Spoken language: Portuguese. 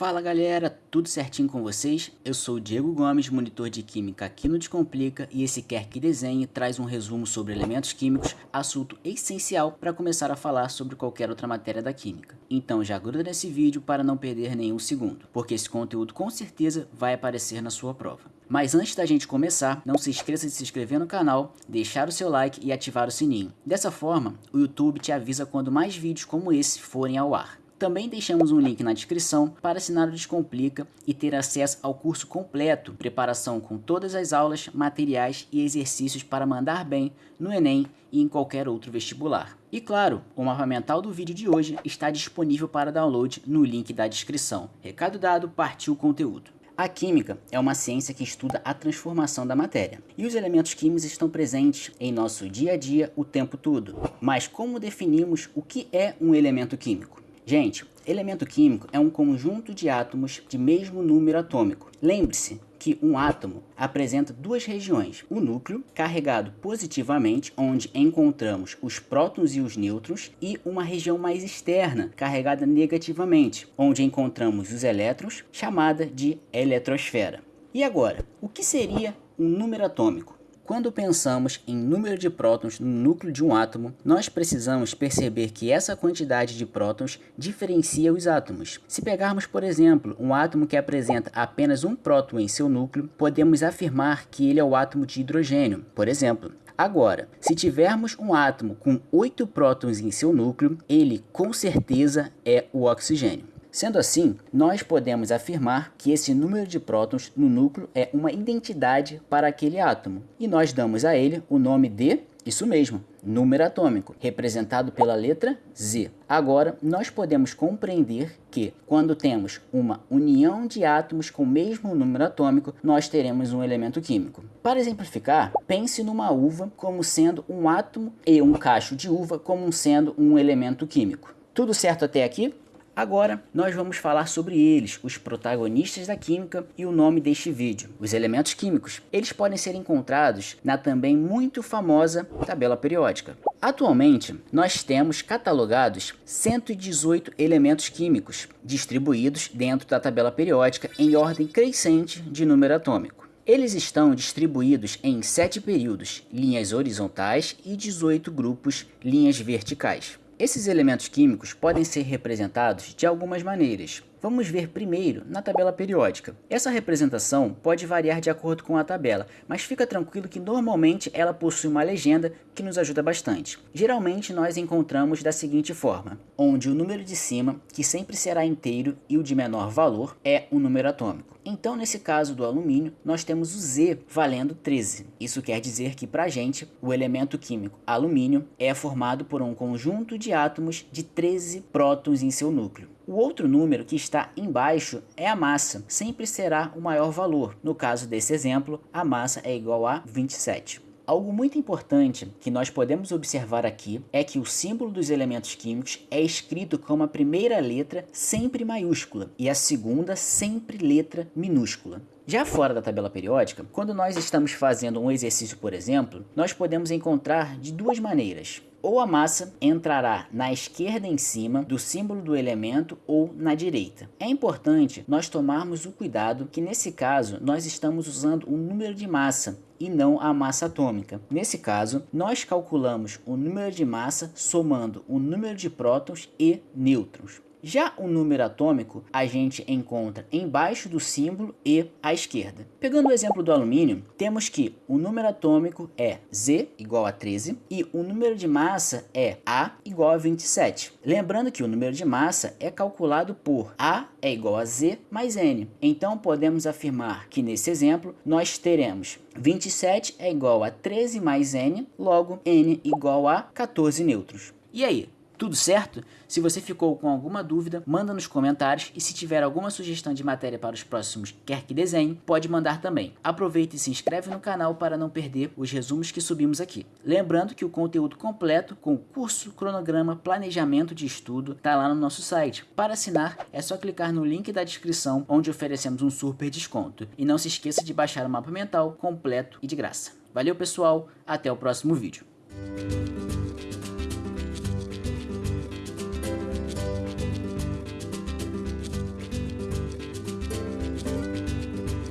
Fala galera, tudo certinho com vocês? Eu sou o Diego Gomes, monitor de Química aqui no Descomplica e esse Quer Que Desenhe traz um resumo sobre elementos químicos, assunto essencial para começar a falar sobre qualquer outra matéria da Química. Então já gruda nesse vídeo para não perder nenhum segundo, porque esse conteúdo com certeza vai aparecer na sua prova. Mas antes da gente começar, não se esqueça de se inscrever no canal, deixar o seu like e ativar o sininho. Dessa forma, o YouTube te avisa quando mais vídeos como esse forem ao ar. Também deixamos um link na descrição para assinar o Descomplica e ter acesso ao curso completo, preparação com todas as aulas, materiais e exercícios para mandar bem no Enem e em qualquer outro vestibular. E claro, o mapa mental do vídeo de hoje está disponível para download no link da descrição. Recado dado, partiu o conteúdo. A química é uma ciência que estuda a transformação da matéria. E os elementos químicos estão presentes em nosso dia a dia o tempo todo. Mas como definimos o que é um elemento químico? Gente, elemento químico é um conjunto de átomos de mesmo número atômico. Lembre-se que um átomo apresenta duas regiões, o núcleo, carregado positivamente, onde encontramos os prótons e os nêutrons, e uma região mais externa, carregada negativamente, onde encontramos os elétrons, chamada de eletrosfera. E agora, o que seria um número atômico? Quando pensamos em número de prótons no núcleo de um átomo, nós precisamos perceber que essa quantidade de prótons diferencia os átomos. Se pegarmos, por exemplo, um átomo que apresenta apenas um próton em seu núcleo, podemos afirmar que ele é o átomo de hidrogênio, por exemplo. Agora, se tivermos um átomo com oito prótons em seu núcleo, ele com certeza é o oxigênio. Sendo assim, nós podemos afirmar que esse número de prótons no núcleo é uma identidade para aquele átomo, e nós damos a ele o nome de, isso mesmo, número atômico, representado pela letra Z. Agora, nós podemos compreender que, quando temos uma união de átomos com o mesmo número atômico, nós teremos um elemento químico. Para exemplificar, pense numa uva como sendo um átomo e um cacho de uva como sendo um elemento químico. Tudo certo até aqui? Agora, nós vamos falar sobre eles, os protagonistas da química e o nome deste vídeo, os elementos químicos. Eles podem ser encontrados na também muito famosa tabela periódica. Atualmente, nós temos catalogados 118 elementos químicos, distribuídos dentro da tabela periódica em ordem crescente de número atômico. Eles estão distribuídos em 7 períodos, linhas horizontais e 18 grupos, linhas verticais. Esses elementos químicos podem ser representados de algumas maneiras. Vamos ver primeiro na tabela periódica. Essa representação pode variar de acordo com a tabela, mas fica tranquilo que normalmente ela possui uma legenda que nos ajuda bastante. Geralmente nós encontramos da seguinte forma, onde o número de cima, que sempre será inteiro, e o de menor valor é um número atômico. Então, nesse caso do alumínio, nós temos o Z valendo 13. Isso quer dizer que, para a gente, o elemento químico alumínio é formado por um conjunto de átomos de 13 prótons em seu núcleo. O outro número que está embaixo é a massa, sempre será o maior valor. No caso desse exemplo, a massa é igual a 27. Algo muito importante que nós podemos observar aqui é que o símbolo dos elementos químicos é escrito com a primeira letra sempre maiúscula e a segunda sempre letra minúscula. Já fora da tabela periódica, quando nós estamos fazendo um exercício, por exemplo, nós podemos encontrar de duas maneiras ou a massa entrará na esquerda em cima do símbolo do elemento ou na direita. É importante nós tomarmos o cuidado que nesse caso nós estamos usando o número de massa e não a massa atômica. Nesse caso, nós calculamos o número de massa somando o número de prótons e nêutrons. Já o número atômico a gente encontra embaixo do símbolo e à esquerda. Pegando o exemplo do alumínio, temos que o número atômico é Z igual a 13 e o número de massa é A igual a 27. Lembrando que o número de massa é calculado por A é igual a Z mais N. Então podemos afirmar que nesse exemplo nós teremos 27 é igual a 13 mais N, logo N igual a 14 nêutrons. E aí, tudo certo? Se você ficou com alguma dúvida, manda nos comentários e se tiver alguma sugestão de matéria para os próximos Quer Que Desenhe, pode mandar também. Aproveita e se inscreve no canal para não perder os resumos que subimos aqui. Lembrando que o conteúdo completo com curso, cronograma, planejamento de estudo está lá no nosso site. Para assinar, é só clicar no link da descrição onde oferecemos um super desconto. E não se esqueça de baixar o mapa mental completo e de graça. Valeu pessoal, até o próximo vídeo.